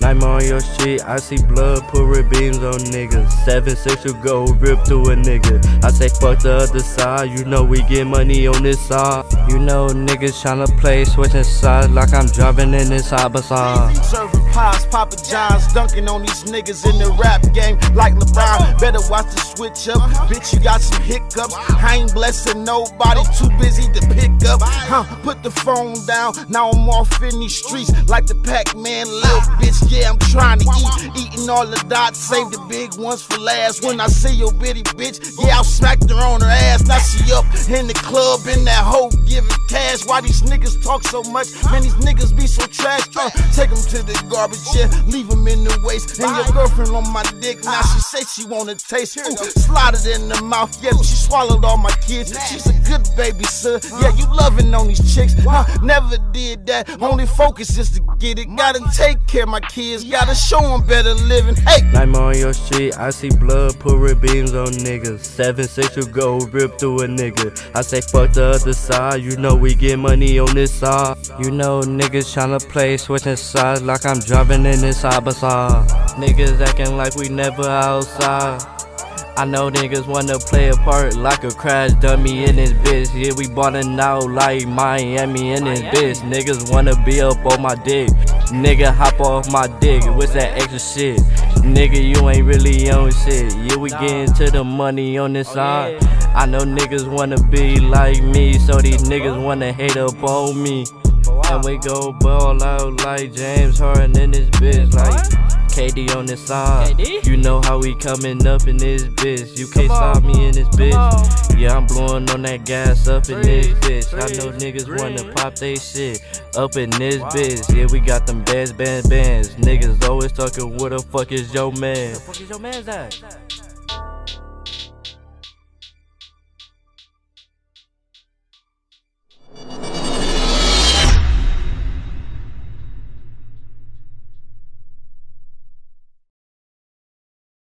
Nightmare on your shit, I see blood, put red beams on niggas. Seven six will go rip through a nigga. I say fuck the other side, you know we get money on this side. You know niggas tryna play switching sides like I'm driving in this Abasar. Serving pies, Papa John's, dunking on these niggas in the rap game like LeBron. Better watch the switch up, bitch. You got some hiccups. I ain't blessing nobody, too busy to pick up. Huh? Put the phone down. Now I'm off in these streets like the Pac-Man, little bitch. Yeah, I'm trying to eat, eating all the dots. Save the big ones for last. When I see your bitty bitch, yeah, I'll smack her on her ass. Now she up in the club in that hoe giving cash. Why these niggas talk so much? Man, these niggas be so trash. Uh, take them to the garbage, yeah, leave them in the waste. And your girlfriend on my dick, now she say she wanna taste. Ooh, slide it in the mouth, yeah, she swallowed all my kids. She's a good baby, sir. Yeah, you loving on these chicks. Huh? Never did that. Only focus is to get it. Gotta take care of my kids. Gotta show them better living. Hey! Nightmare on your street, I see blood, put red beams on niggas. Seven six will go rip through a nigga. I say fuck the other side, you know we get money on this side. You know niggas tryna play switching sides like I'm driving in this Abasar. Niggas acting like we never outside. I know niggas wanna play a part like a crash dummy in this bitch. Yeah, we ballin' out like Miami in this bitch. Niggas wanna be up on my dick. Nigga hop off my dick. What's that extra shit? Nigga, you ain't really on shit. Yeah, we getting to the money on this oh, side. I know niggas wanna be like me, so these niggas wanna hate up on me. And we go ball out like James Harden in this bitch, like KD on this side. KD? You know how we coming up in this bitch. You can't stop me in this bitch. Yeah, I'm blowing on that gas up in this bitch. I know niggas wanna pop they shit up in this bitch. Yeah, we got them bands, bands, bands. Niggas always talking, what the fuck is your man? Where the fuck is your man's at?